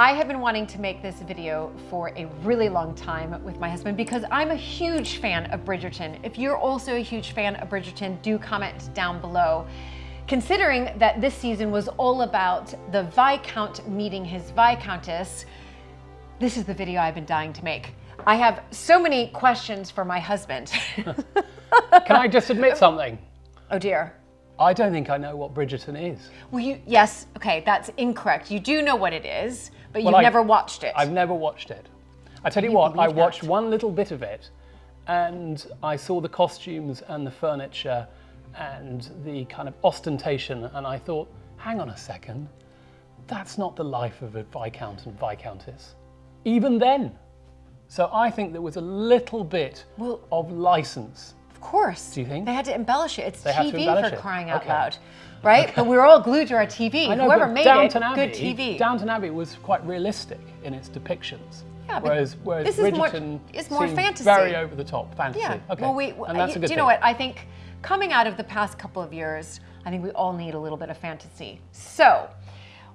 I have been wanting to make this video for a really long time with my husband because I'm a huge fan of Bridgerton. If you're also a huge fan of Bridgerton, do comment down below. Considering that this season was all about the Viscount meeting his Viscountess, this is the video I've been dying to make. I have so many questions for my husband. Can I just admit something? oh dear. I don't think I know what Bridgerton is. Well, you, yes, okay, that's incorrect. You do know what it is, but you've I- never watched it. I've never watched it. I tell you you what, I watched that? one little bit of it and I saw the costumes and the furniture and the kind of ostentation and I thought, hang on a second, that's not the life of a Viscount and Viscountess. Even then. So I think there was a little bit Well- of license. Of course. Do you think? They had to embellish it. It's They TV for it. crying out Okay. loud. Right? But we were all glued to our TV. Know, Whoever made Downton it, Abbey, good TV. Downton Abbey was quite realistic in its depictions. Yeah, but whereas, whereas this is more- it's more fantasy. very over the top fantasy. yeah. Okay. Well, we, and that's you, a good do you know thing. what? I think coming out of the past couple of years, I think we all need a little bit of fantasy. So,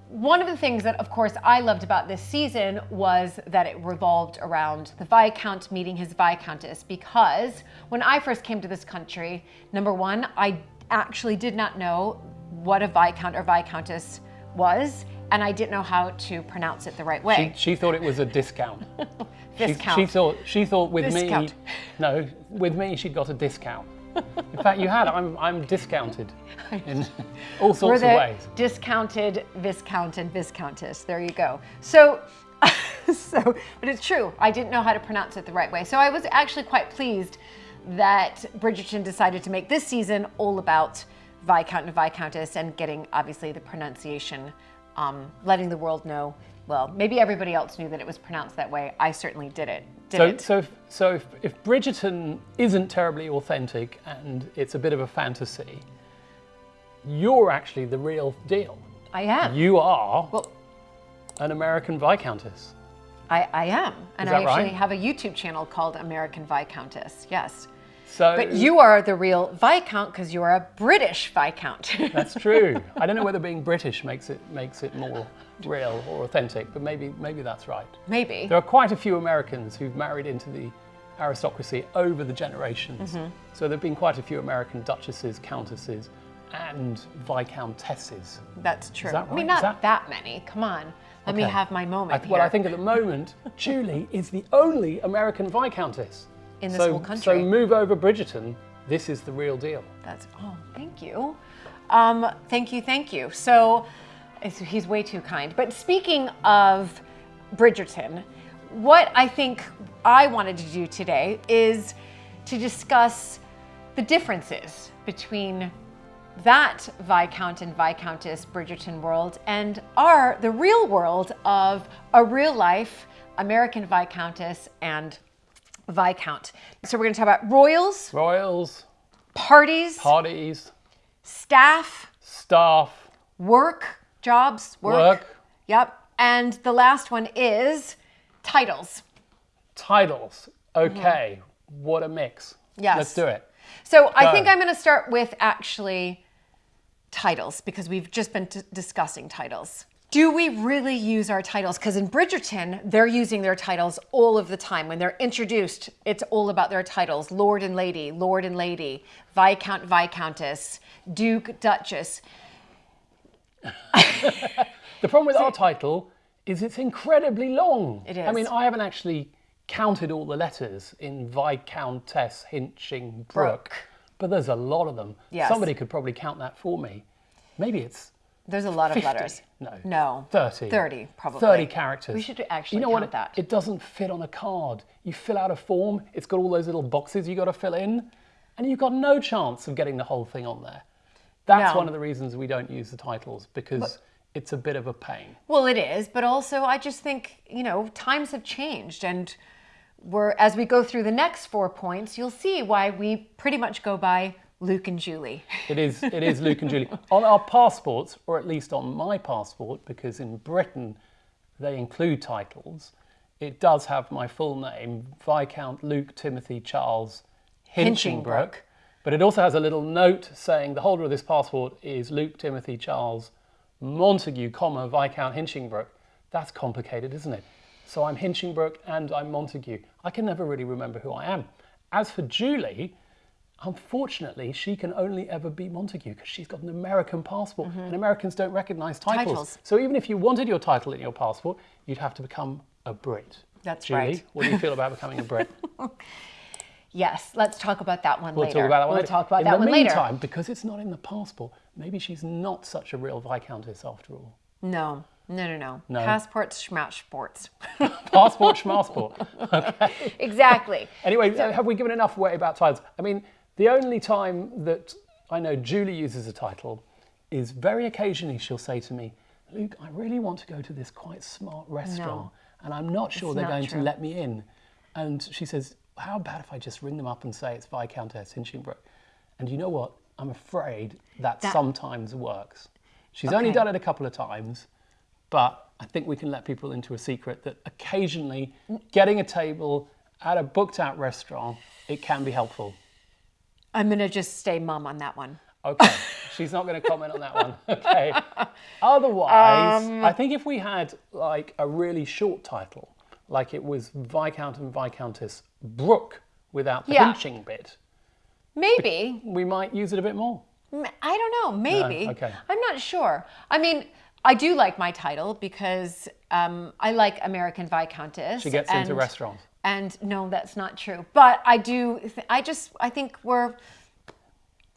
one of the things that, of course, I loved about this season was that it revolved around the Viscount meeting his Viscountess. Because when I first came to this country, number one, I actually did not know what a Viscount or Viscountess was, and I didn't know how to pronounce it the right way. she thought it was a discount. She- Discount. She, thought she thought with Discount. me, no, with me she'd got a discount. In fact, you had. I'm I'm discounted in all sorts of ways. discounted viscount and viscountess. There you go. So, so, but it's true. I didn't know how to pronounce it the right way. So I was actually quite pleased that Bridgerton decided to make this season all about viscount and viscountess and getting obviously the pronunciation, um, letting the world know. Well, maybe everybody else knew that it was pronounced that way. I certainly did it. Did So so if, so if, if Bridgerton isn't terribly authentic and it's a bit of a fantasy, you're actually the real deal. I am. You are well, an American viscountess. I, I am, and I actually right? have a YouTube channel called American Viscountess. Yes. So But you are the real Viscount because you are a British Viscount. That's true. I don't know whether being British makes it makes it more real or authentic, but maybe maybe that's right. Maybe. There are quite a few Americans who've married into the aristocracy over the generations. Mm-hmm. So there've been quite a few American duchesses, countesses, and viscountesses. That's true. that I mean, not that- that... many. Come on. Let me have my I moment th- well, I think at the moment, Julie is the only American viscountess In this so, whole country. So move over Bridgerton. This is the real deal. That's, oh, thank you. Um, thank you, thank you. So he's way too kind. But speaking of Bridgerton, what I think I wanted to do today is to discuss the differences between that Viscount and Viscountess Bridgerton world and our, the real world of a real life American Viscountess and Viscount. So we're gonna talk about royals, Royals, parties, parties, staff, staff, work, jobs, work. work, Yep. And the last one is titles. titles. Okay, what a mix. Mm-hmm. Yes. Let's do it. So I think I'm going to start with actually titles because we've just been t- discussing titles. Do we really use our titles? Because in Bridgerton, they're using their titles all of the time. When they're introduced, it's all about their titles Lord and Lady, Lord and Lady, Viscount, Viscountess, Duke, Duchess. The problem with our title is it's incredibly long. It I mean. I haven't actually counted all the letters in Viscountess Hinchingbrooke, but there's a lot of them. Yes. Somebody could probably count that for me. Maybe it's There's a lot of letters. No. No. 30. 30, probably. 30 characters. We should actually you know count what? that. It doesn't fit on a card. You fill out a form, it's got all those little boxes you got to fill in, and you've got no chance of getting the whole thing on there. That's No. one of the reasons we don't use the titles because it's a bit of a pain. Well, it is, but also I just think, you know, times have changed and we're as we go through the next four points, you'll see why we pretty much go by Luke and Julie. It is, it is Luke and Julie. On our passports, or at least on my passport, because in Britain they include titles, it does have my full name, Viscount Luke Timothy Charles Hinchingbrooke. Hinchingbrooke. But it also has a little note saying the holder of this passport is Luke Timothy Charles Montagu, comma, Viscount Hinchingbrooke. That's complicated, isn't it? So I'm Hinchingbrooke and I'm Montagu. I can never really remember who I am. As for Julie, unfortunately, she can only ever be Montague because she's got an American passport mm-hmm. and Americans don't recognize titles. Titles. So even if you wanted your title in your passport, you'd have to become a Brit. That's Julie, right. what do you feel about becoming a Brit? Yes, let's talk about that one We'll later. talk about that one we'll later. talk about in that the one meantime, later. because it's not in the passport, maybe she's not such a real Viscountess after all. No, no, no, no. No. Passports, schmatch. Passport, schmassport. Okay. exactly. Anyway, have we given enough away about titles? I mean, the only time that I know Julie uses a title is very occasionally she'll say to me, Luke, I really want to go to this quite smart restaurant and I'm not sure they're not going true. to let me in. And she says, How about if I just ring them up and say it's Viscountess Hinchingbrooke? And you know what? I'm afraid that, That- sometimes works. She's only done it a couple of times, but I think we can let people into a secret that occasionally getting a table at a booked out restaurant, it can be helpful. I'm going to just stay mum on that one. Okay, she's not going to comment on that one. Okay. Otherwise, Um, I think if we had like a really short title, like it was Viscount and Viscountess Brooke without the Yeah. hinching bit, Maybe. we might use it a bit more. I don't know. Maybe. okay. I'm not sure. I mean, I do like my title because um, I like American Viscountess. She gets into and- restaurants. And no, that's not true. But I do. Th- I just. I think we're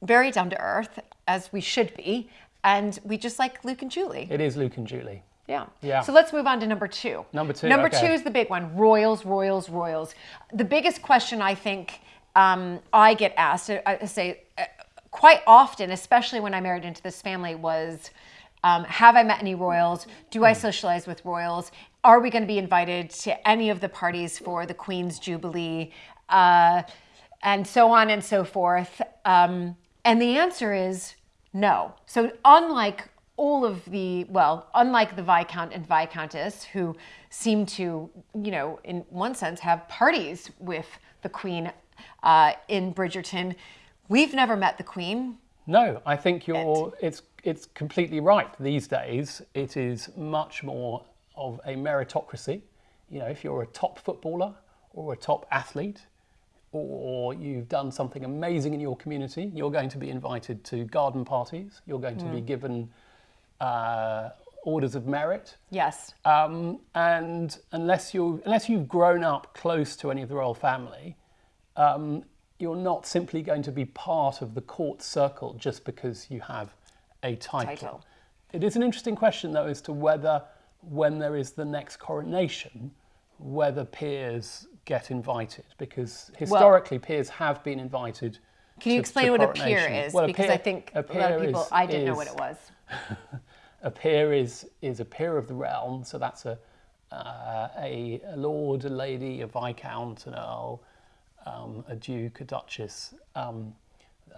very down to earth as we should be, and we just like Luke and Julie. It is Luke and Julie. Yeah. Yeah. So let's move on to number two. Number two, Number okay. two is the big one Royals, Royals, Royals. The biggest question I think um, I get asked, I I say uh, quite often, especially when I married into this family, was um, Have I met any Royals? Do Hmm. I socialize with Royals? Are we going to be invited to any of the parties for the Queen's Jubilee? Uh, and so on and so forth. Um, and the answer is no. So, unlike all of the, well, unlike the Viscount and Viscountess, who seem to, you know, in one sense, have parties with the Queen uh, in Bridgerton, we've never met the Queen. No, I think you're. It's it's completely right. These days, it is much more of a meritocracy. You know, if you're a top footballer or a top athlete, or you've done something amazing in your community, you're going to be invited to garden parties. You're going to be given uh, orders of merit. Yes. Um, and unless you unless you've grown up close to any of the royal family, um, you're not simply going to be part of the court circle just because you have a title. Title. It is an interesting question, though, as to whether, when there is the next coronation, whether peers get invited, because historically peers have been invited. Can you to- explain to what a peer is? Well, a because peer- I think a a lot of people, is- I didn't know what it was. a peer is is a peer of the realm, so that's a uh, a, a lord, a lady, a viscount, an earl, um, a duke, a duchess. Um,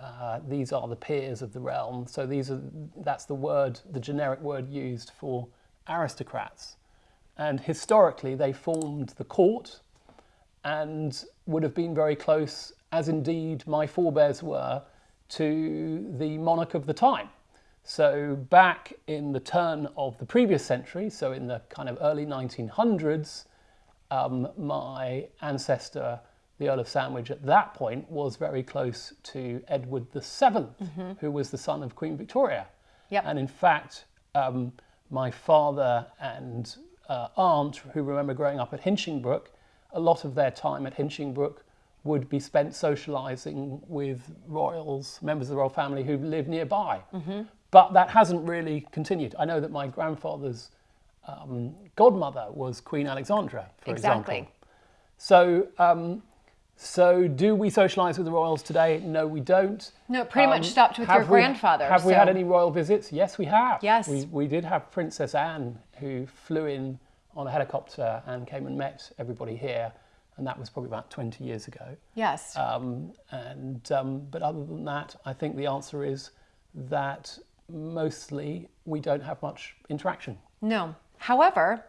uh, these are the peers of the realm. So these are that's the word, the generic word used for aristocrats, and historically they formed the court, and would have been very close, as indeed my forebears were, to the monarch of the time. So back in the turn of the previous century, so in the kind of early 1900s, um, my ancestor, the Earl of Sandwich, at that point was very close to Edward VII, who was the son of Queen Victoria. Yep. And in fact, um, my father and uh, aunt, who remember growing up at Hinchingbrooke, a lot of their time at Hinchingbrooke would be spent socialising with royals, members of the royal family who lived nearby. But that hasn't really continued. I know that my grandfather's um, godmother was Queen Alexandra, for Exactly. example. So, um, so do we socialise with the royals today? No, we don't. No, it pretty much Um, stopped with your we- grandfather, Have we had any royal visits? Yes, we have. Yes. We, we did have Princess Anne, who flew in on a helicopter and came and met everybody here, and that was probably about 20 years ago. Yes. Um, and um, but other than that, I think the answer is that mostly we don't have much interaction. No. However,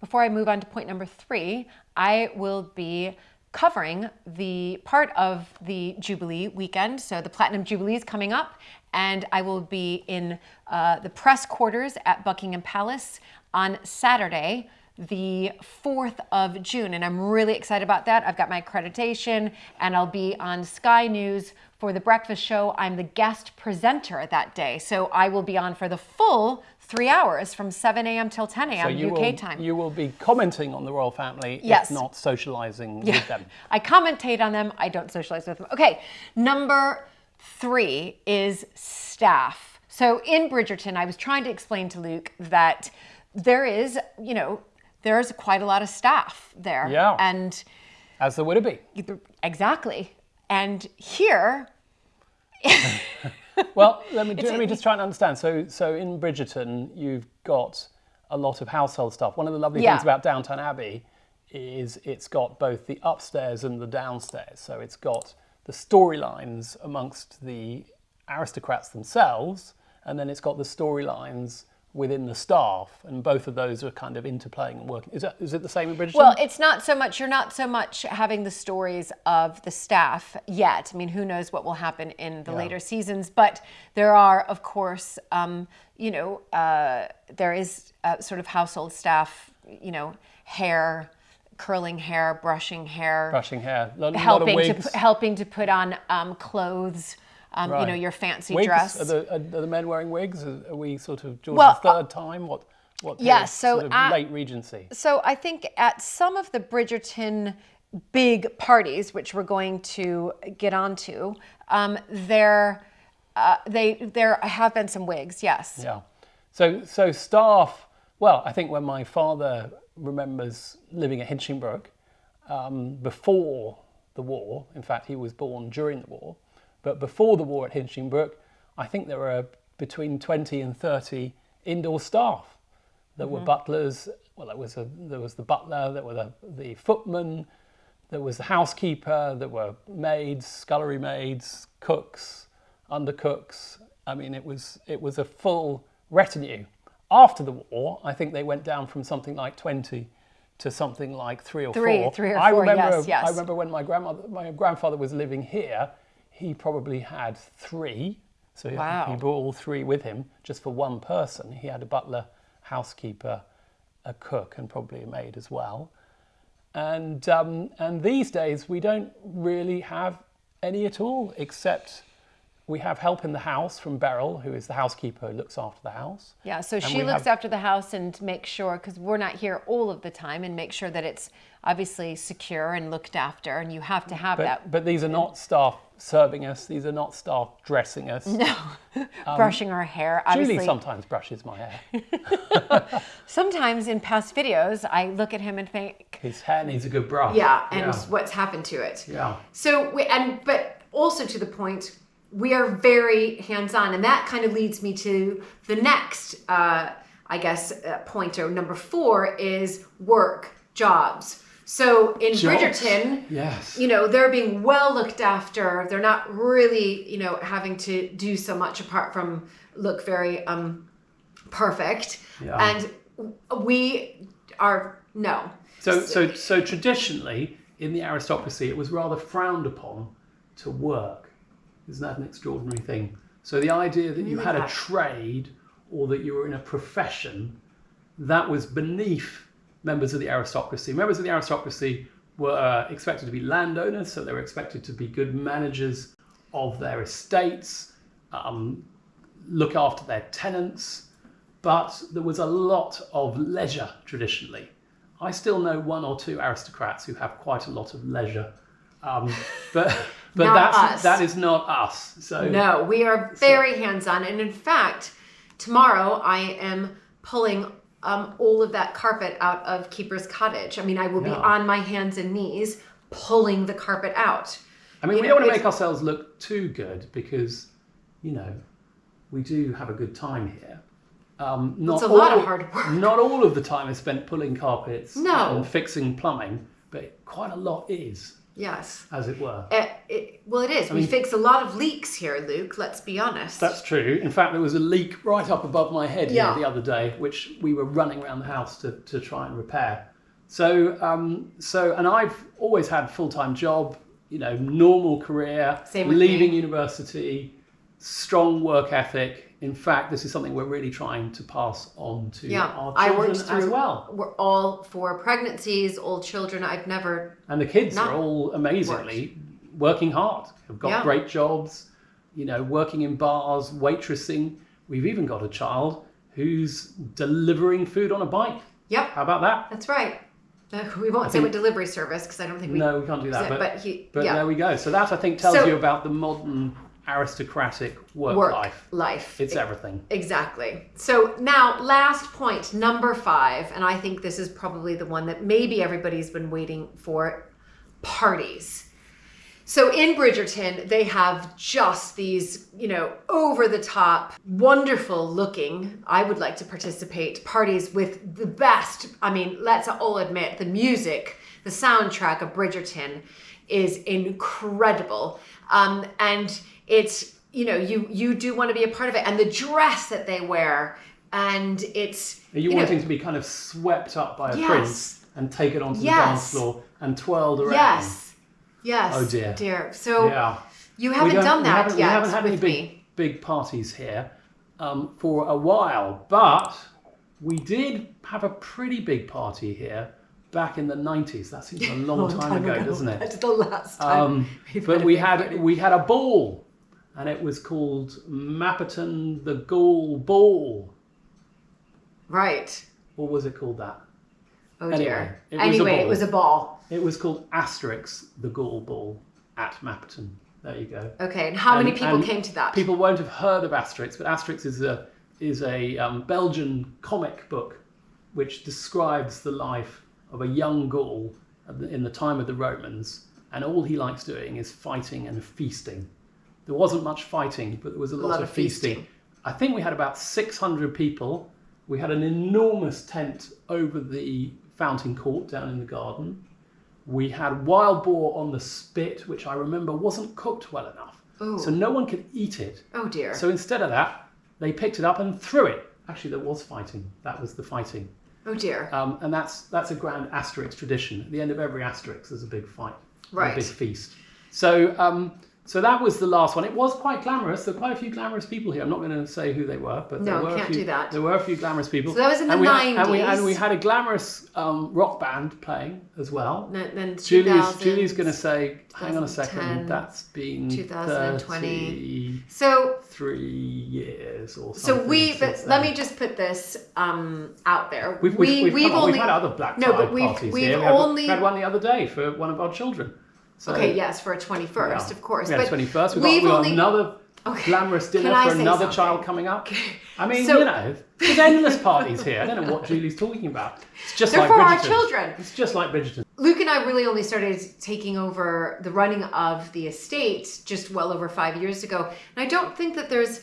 before I move on to point number three, I will be covering the part of the Jubilee weekend. So the Platinum Jubilee is coming up, and I will be in uh, the press quarters at Buckingham Palace on Saturday, the 4th of June. And I'm really excited about that. I've got my accreditation and I'll be on Sky News for the breakfast show. I'm the guest presenter that day. So I will be on for the full three hours from 7 a.m. till 10 a.m. So UK will, time. You will be commenting on the royal family, Yes. if not socialising with them. I commentate on them. I don't socialize with them. Okay, number three is staff. So in Bridgerton, I was trying to explain to Luke that there is, you know, there's quite a lot of staff there. Yeah. And As there would be. exactly. And here, Well, let me, let me just try and understand. So, so in Bridgerton, you've got a lot of household stuff. One of the lovely Yeah. things about Downton Abbey is it's got both the upstairs and the downstairs. So it's got the storylines amongst the aristocrats themselves, and then it's got the storylines within the staff, and both of those are kind of interplaying and working. Is, that, is it the same in Bridgerton? well, it's not so much, you're not so much having the stories of the staff yet. I mean, who knows what will happen in the later seasons, but there are, of course, um, you know, uh, there is uh, sort of household staff, you know, hair, curling hair, brushing hair, brushing hair, lot, lot helping to helping to put on um, clothes, um, you know, your fancy wigs? dress. Are the, are, the men wearing wigs? Are, we sort of George's Well, uh, third time? What? What? yeah, so sort of at- late Regency. So I think at some of the Bridgerton big parties, which we're going to get onto, um, there, uh, they there have been some wigs. Yes. Yeah. So so staff. Well, I think when my father remembers living at Hinchingbrooke um, before the war. In fact, he was born during the war, but before the war at Hinchingbrooke, I think there were between twenty and thirty indoor staff. There were mm-hmm. butlers. Well, there was a there was the butler. There were the, the footman. There was the housekeeper. There were maids, scullery maids, cooks, undercooks. I mean, it was it was a full retinue. After the war, I think they went down from something like twenty to something like three or Three- four. three or I four, remember, yes, yes. I remember when my grandmother, my grandfather was living here. He probably had three, so he, Wow. he brought all three with him just for one person. He had a butler, housekeeper, a cook, and probably a maid as well. And um, and these days we don't really have any at all, except we have help in the house from Beryl, who is the housekeeper who looks after the house. Yeah. So And she looks have- after the house and makes sure because we're not here all of the time and make sure that it's obviously secure and looked after, and you have to have that. But, but these are not staff serving us. These are not staff dressing us. No, um, Brushing our hair, Julie obviously. sometimes brushes my hair. Sometimes in past videos, I look at him and think, His hair needs a good brush. Yeah, and what's happened to it. Yeah. So we, and but also to the point, we are very hands-on, and that kind of leads me to the next, uh, I guess, uh, point or number four is work jobs. So in Jobs. Bridgerton, Yes. you know they're being well looked after they're not really you know having to do so much apart from look very um perfect Yeah. and we are no So, so, so traditionally in the aristocracy, it was rather frowned upon to work. Isn't that an extraordinary thing? So the idea that you had a trade or that you were in a profession, that was beneath members of the aristocracy. Members of the aristocracy were expected to be landowners, so they were expected to be good managers of their estates, um, look after their tenants, but there was a lot of leisure traditionally. I still know one or two aristocrats who have quite a lot of leisure, um, but but Not that's us. that is not us. So no we are very hands-on and in fact tomorrow i am pulling um, all of that carpet out of keeper's cottage i mean i will be on my hands and knees pulling the carpet out I mean, you we know, don't want to make ourselves look too good because, you know, we do have a good time here. Um, not a lot of hard work. Not all of the time is spent pulling carpets No. and fixing plumbing, but quite a lot is, yes as it were. Uh, it, well, it is. we mean- fix a lot of leaks here, Luke. Let's be honest. That's true. In fact, there was a leak right up above my head Yeah. here the other day, which we were running around the house to, to try and repair. So, um, so, and I've always had full time job, you know, normal career, leaving me. university, strong work ethic. In fact, this is something we're really trying to pass on to Yeah, our children worked through. as well. We're all for pregnancies, all children. I've never. And the kids are all amazingly working hard. Have got Yeah. great jobs, you know, working in bars, waitressing. We've even got a child who's delivering food on a bike. Yep, How about that? that's right. Uh, we won't say think- what delivery service because I don't think we. No, we can't do that. But, but he- but yeah. there we go. So that I think tells So- you about the modern aristocratic work, work life. life. It's everything. Exactly. So now, last point, number five, and I think this is probably the one that maybe everybody's been waiting for parties. So in Bridgerton, they have just these, you know, over the top, wonderful looking, I would like to participate, parties with the best. I mean, let's all admit the music, the soundtrack of Bridgerton is incredible. Um, and it's, you know, you you do want to be a part of it. And the dress that they wear, and it's Are you, know, wanting to be kind of swept up by a Yes. prince and taken onto Yes. the dance floor and twirled around? Yes. Yes. Oh, dear. Dear. So Yeah. you haven't done that haven't, yet We haven't had any big, me. big parties here um, for a while, but we did have a pretty big party here back in the 90s. That seems a long, time, ago, doesn't it? That's the last time. Um, but we had party. we had a ball, and it was called Mapperton the Gaul Ball. Right. What was it called? That Oh Anyway, dear. it was a anyway, it ball. was a ball. it was called Asterix the Gaul Ball at Mapperton. There you go. Okay. And how many people came to that? People won't have heard of Asterix, but Asterix is a is a um, Belgian comic book which describes the life of a young Gaul in the time of the Romans, and all he likes doing is fighting and feasting. There wasn't much fighting, but there was a lot, lot of of feasting. feasting. I think we had about 600 people. We had an enormous tent over the fountain court down in the garden. We had wild boar on the spit, which I remember wasn't cooked well enough. Ooh. So no one could eat it. oh dear. So instead of that, they picked it up and threw it. Actually, there was fighting. That was the fighting. oh dear. Um, and that's that's a grand Asterix tradition. At the end of every Asterix, there's a big fight, Right. a big feast. So um, so that was the last one. It was quite glamorous. There were quite a few glamorous people here. I'm not going to say who they were, but No, there were a can't few, do that. There were a few glamorous people. So that was in the and we had- and we, 90s. and we had a glamorous um, rock band playing as well. then, then Julie's, Julie's going to say, hang on a second, that's been 2020. 33 So years or something. so we but let me just put this um out there. We've, we we've, we've, we've come on, only we've had other black No, tie but we've- parties we've here. We had, only- we had one the other day for one of our children. So, Okay, yes, for a 21st, yeah. of course. Had but 21st. We've got, we've we've got only another Okay. glamorous dinner for another something? child coming up. I mean, So- you know, there's endless parties here. I don't know what Julie's talking about. It's just They're like for our children. It's just like Bridgerton. Luke and I really only started taking over the running of the estate just well over five years ago. And I don't think that there's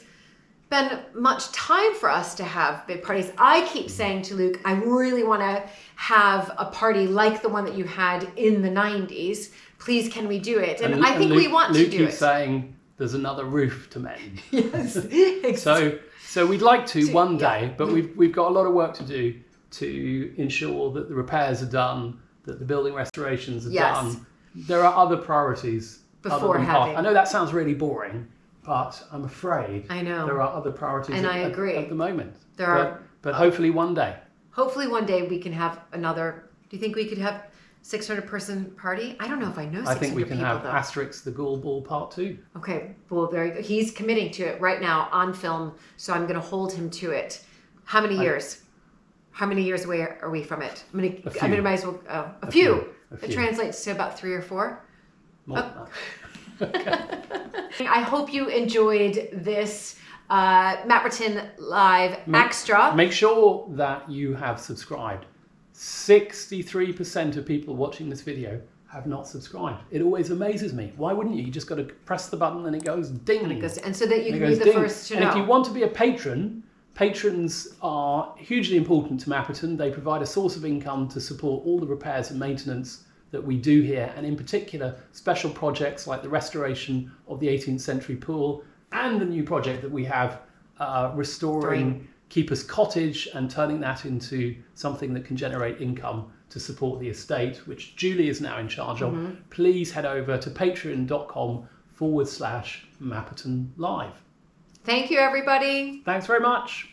been much time for us to have big parties. I keep saying to Luke, I really want to have a party like the one that you had in the 90s. Please, can we do it? And, I and think Luke, we want Luke to do it keeps it. saying there's another roof to mend. yes. So, so we'd like to one yeah. day, but we've we've got a lot of work to do to ensure that the repairs are done, that the building restorations are Yes. done. There are other priorities Before having- park. I know that sounds really boring, but I'm afraid I know. there are other priorities And at, I agree. at the moment. There but, are- but hopefully one day. Hopefully one day we can have another. Do you think we could have 600 person party? I don't know if I know 600 I think we can people have though. Asterix the Ghoul Ball Part Two. Okay, well, there you go. He's committing to it right now on film, so I'm going to hold him to it. How many years? How many years away are we from it? I'm going to. I'm going to might as well. Uh, a, few. few, a It few. translates to about three or four. More than that. I hope you enjoyed this uh, Live extra. Make sure that you have subscribed. 63% of people watching this video have not subscribed. It always amazes me. Why wouldn't you? You just got to press the button and it goes ding. and, it goes- and so that you And can be the ding. first to and know. if you want to be a patron, patrons are hugely important to Mapperton. They provide a source of income to support all the repairs and maintenance that we do here, and in particular, special projects like the restoration of the 18th century pool and the new project that we have uh, restoring Keeper's Cottage and turning that into something that can generate income to support the estate, which Julie is now in charge of. Mm-hmm. Please head over to patreon.com forward slash Mapperton Live. Thank you, everybody. Thanks very much.